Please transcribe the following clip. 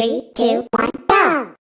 Three, two, one, go!